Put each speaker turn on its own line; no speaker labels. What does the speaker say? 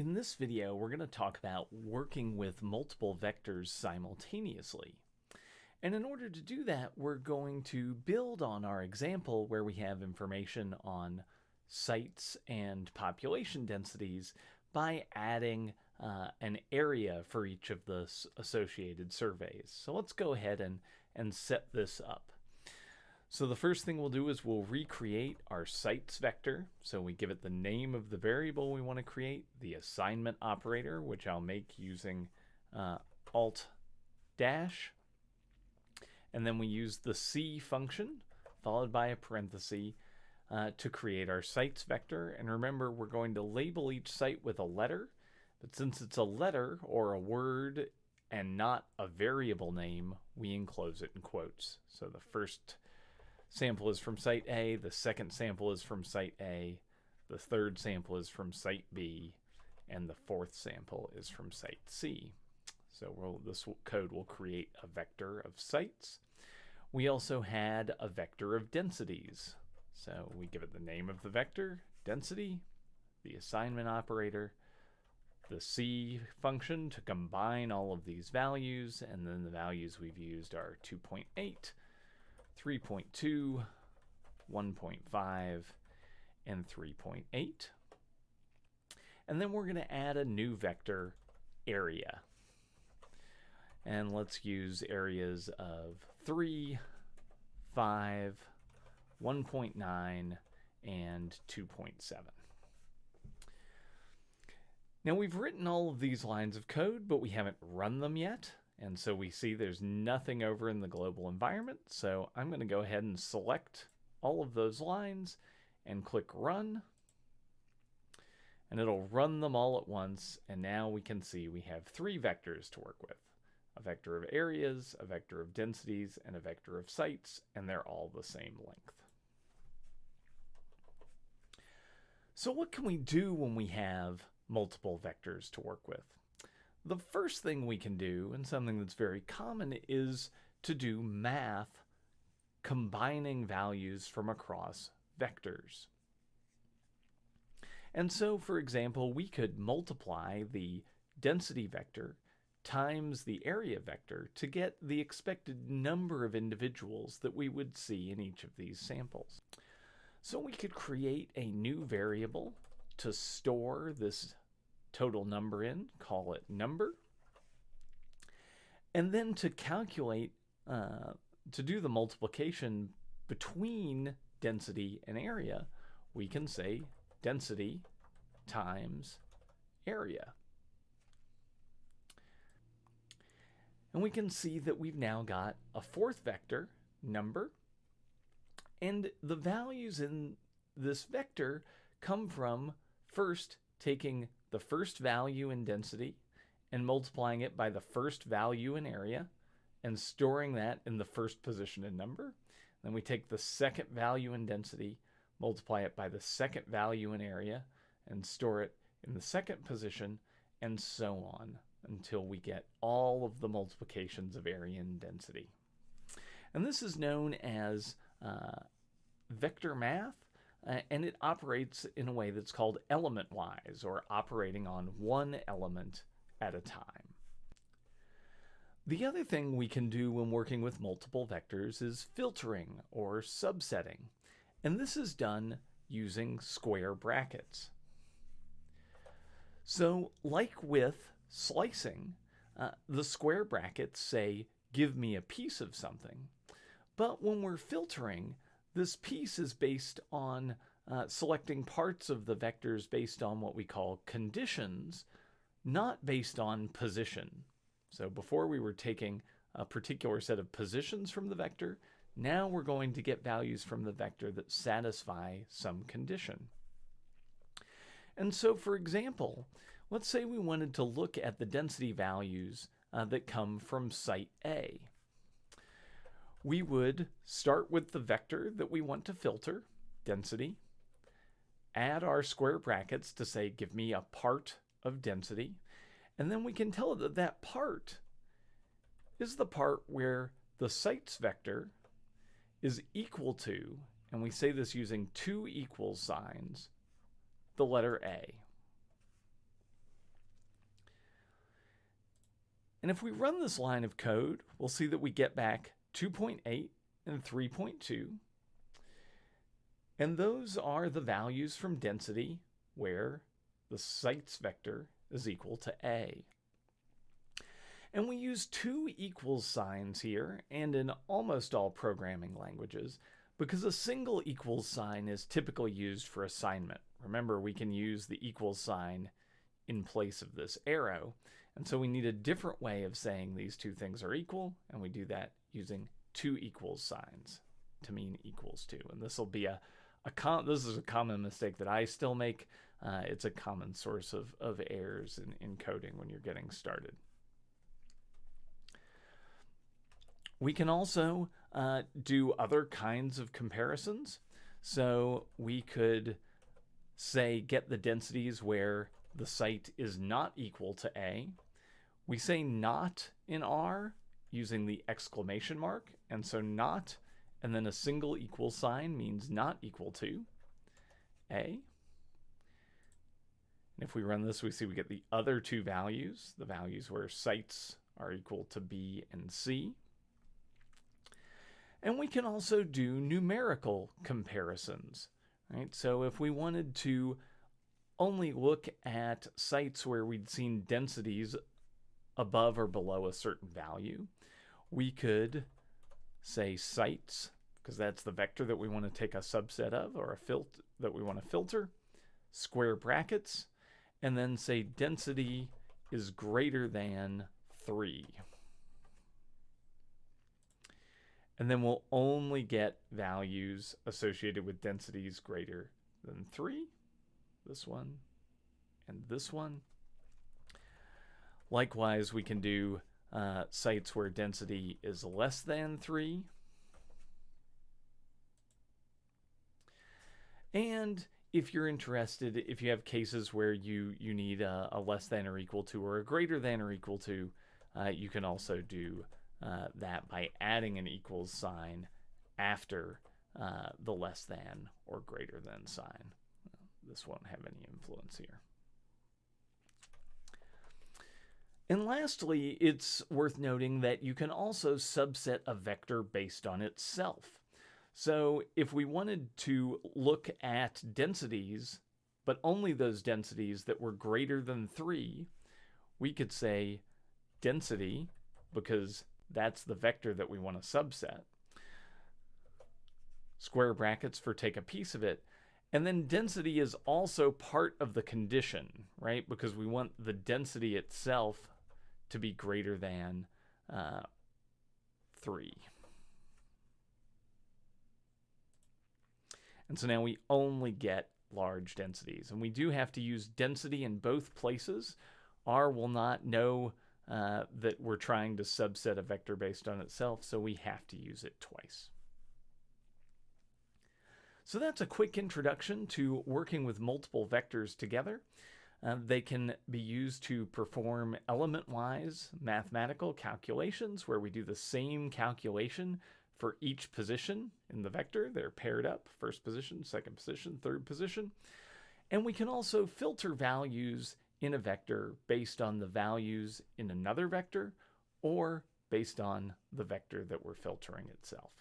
In this video, we're going to talk about working with multiple vectors simultaneously. And in order to do that, we're going to build on our example where we have information on sites and population densities by adding uh, an area for each of the associated surveys. So let's go ahead and, and set this up. So the first thing we'll do is we'll recreate our sites vector. So we give it the name of the variable we want to create, the assignment operator, which I'll make using uh, alt dash. And then we use the C function followed by a parenthesis uh, to create our sites vector. And remember, we're going to label each site with a letter. But since it's a letter or a word and not a variable name, we enclose it in quotes. So the first sample is from site A, the second sample is from site A, the third sample is from site B, and the fourth sample is from site C. So we'll, this code will create a vector of sites. We also had a vector of densities. So we give it the name of the vector, density, the assignment operator, the C function to combine all of these values, and then the values we've used are 2.8, 3.2, 1.5, and 3.8. And then we're going to add a new vector, area. And let's use areas of 3, 5, 1.9, and 2.7. Now we've written all of these lines of code, but we haven't run them yet. And so we see there's nothing over in the global environment. So I'm going to go ahead and select all of those lines and click run. And it'll run them all at once. And now we can see we have three vectors to work with. A vector of areas, a vector of densities, and a vector of sites, and they're all the same length. So what can we do when we have multiple vectors to work with? The first thing we can do, and something that's very common, is to do math combining values from across vectors. And so, for example, we could multiply the density vector times the area vector to get the expected number of individuals that we would see in each of these samples. So we could create a new variable to store this total number in, call it number. And then to calculate, uh, to do the multiplication between density and area, we can say density times area. And we can see that we've now got a fourth vector, number, and the values in this vector come from first taking the first value in density and multiplying it by the first value in area and storing that in the first position in number. Then we take the second value in density, multiply it by the second value in area, and store it in the second position, and so on until we get all of the multiplications of area and density. And this is known as uh, vector math, uh, and it operates in a way that's called element-wise, or operating on one element at a time. The other thing we can do when working with multiple vectors is filtering or subsetting, and this is done using square brackets. So like with slicing, uh, the square brackets say, give me a piece of something. But when we're filtering, this piece is based on uh, selecting parts of the vectors based on what we call conditions, not based on position. So before we were taking a particular set of positions from the vector, now we're going to get values from the vector that satisfy some condition. And so for example, let's say we wanted to look at the density values uh, that come from site A we would start with the vector that we want to filter, density, add our square brackets to say, give me a part of density, and then we can tell it that that part is the part where the sites vector is equal to, and we say this using two equal signs, the letter A. And if we run this line of code, we'll see that we get back 2.8 and 3.2. And those are the values from density where the sites vector is equal to A. And we use two equals signs here and in almost all programming languages because a single equals sign is typically used for assignment. Remember, we can use the equals sign in place of this arrow. And so we need a different way of saying these two things are equal, and we do that using two equals signs to mean equals to. And this will be a, a com this is a common mistake that I still make. Uh, it's a common source of, of errors in, in coding when you're getting started. We can also uh, do other kinds of comparisons. So we could say get the densities where the site is not equal to A. We say not in R using the exclamation mark. And so not and then a single equal sign means not equal to A. And if we run this, we see we get the other two values, the values where sites are equal to B and C. And we can also do numerical comparisons, right? So if we wanted to only look at sites where we'd seen densities above or below a certain value, we could say sites, because that's the vector that we want to take a subset of, or a filter that we want to filter, square brackets, and then say density is greater than 3 and then we'll only get values associated with densities greater than 3, this one, and this one. Likewise, we can do uh, sites where density is less than 3. And if you're interested, if you have cases where you, you need a, a less than or equal to or a greater than or equal to, uh, you can also do uh, that by adding an equals sign after uh, the less than or greater than sign. This won't have any influence here. And lastly, it's worth noting that you can also subset a vector based on itself. So if we wanted to look at densities, but only those densities that were greater than 3, we could say density, because that's the vector that we want to subset. Square brackets for take a piece of it. And then density is also part of the condition, right? Because we want the density itself to be greater than uh, 3. And so now we only get large densities. And we do have to use density in both places. R will not know uh, that we're trying to subset a vector based on itself, so we have to use it twice. So that's a quick introduction to working with multiple vectors together. Uh, they can be used to perform element-wise mathematical calculations where we do the same calculation for each position in the vector. They're paired up, first position, second position, third position. And we can also filter values in a vector based on the values in another vector or based on the vector that we're filtering itself.